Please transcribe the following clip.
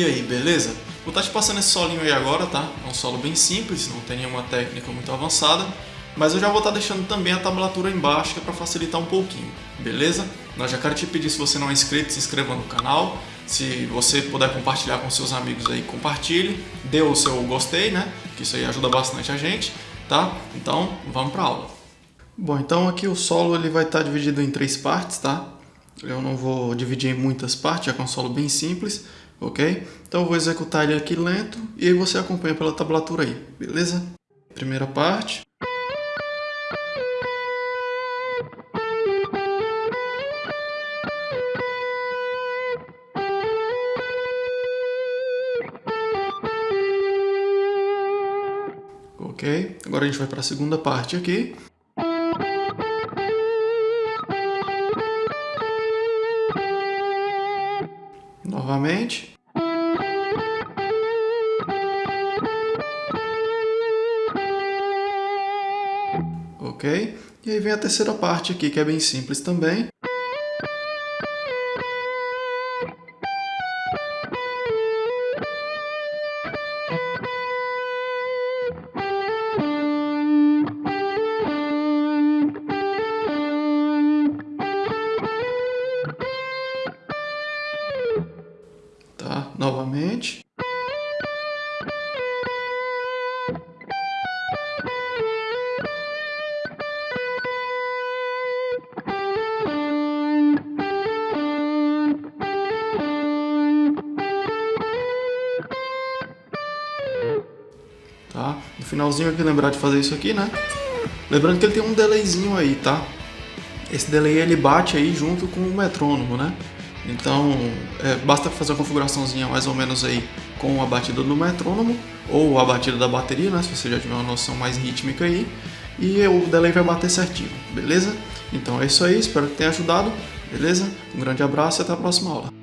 E aí, beleza? Vou estar te passando esse solinho aí agora, tá? É um solo bem simples, não tem nenhuma técnica muito avançada, mas eu já vou estar deixando também a tablatura embaixo, que é para facilitar um pouquinho, beleza? Nós já quero te pedir, se você não é inscrito, se inscreva no canal, se você puder compartilhar com seus amigos aí, compartilhe, dê o seu gostei, né? Que isso aí ajuda bastante a gente, tá? Então, vamos para aula. Bom, então aqui o solo ele vai estar dividido em três partes, tá? Eu não vou dividir em muitas partes, já que é um solo bem simples, ok? Então eu vou executar ele aqui lento e aí você acompanha pela tablatura aí, beleza? Primeira parte. Ok, agora a gente vai para a segunda parte aqui. Novamente. Ok, e aí vem a terceira parte aqui, que é bem simples também. Tá? Novamente. Tá? No finalzinho aqui lembrar de fazer isso aqui, né? Lembrando que ele tem um delayzinho aí, tá? Esse delay ele bate aí junto com o metrônomo, né? Então, é, basta fazer a configuraçãozinha mais ou menos aí com a batida do metrônomo ou a batida da bateria, né, se você já tiver uma noção mais rítmica aí, e o delay vai bater certinho, beleza? Então é isso aí, espero que tenha ajudado, beleza? Um grande abraço e até a próxima aula.